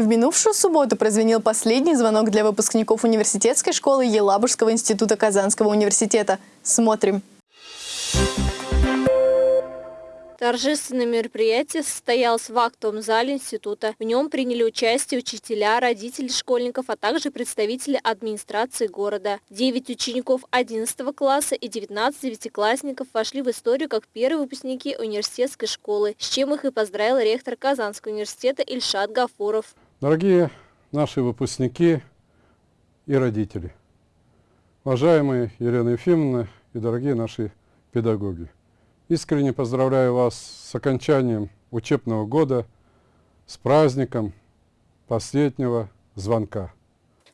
В минувшую субботу прозвенел последний звонок для выпускников университетской школы Елабужского института Казанского университета. Смотрим. Торжественное мероприятие состоялось в актовом зале института. В нем приняли участие учителя, родители школьников, а также представители администрации города. Девять учеников 11 класса и 19 девятиклассников вошли в историю как первые выпускники университетской школы, с чем их и поздравил ректор Казанского университета Ильшат Гафуров. Дорогие наши выпускники и родители, уважаемые Елена Ефимовна и дорогие наши педагоги. Искренне поздравляю вас с окончанием учебного года, с праздником последнего звонка.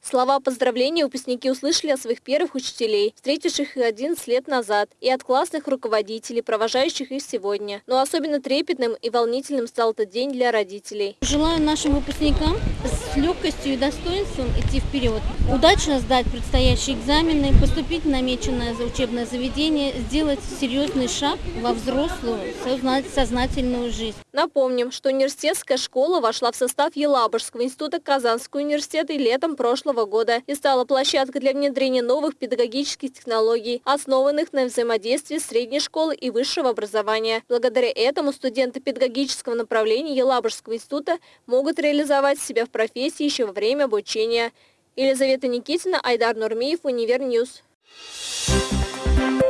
Слова поздравления выпускники услышали от своих первых учителей, встретивших их 11 лет назад, и от классных руководителей, провожающих их сегодня. Но особенно трепетным и волнительным стал этот день для родителей. Желаю нашим выпускникам с легкостью и достоинством идти вперед, удачно сдать предстоящие экзамены, поступить в намеченное за учебное заведение, сделать серьезный шаг во взрослую, сознательную жизнь. Напомним, что университетская школа вошла в состав Елабужского института Казанского университета летом прошлого года и стала площадкой для внедрения новых педагогических технологий, основанных на взаимодействии средней школы и высшего образования. Благодаря этому студенты педагогического направления Елабужского института могут реализовать себя в профессии еще во время обучения. Елизавета Никитина, Айдар Нурмиев, Универ News. Thank you.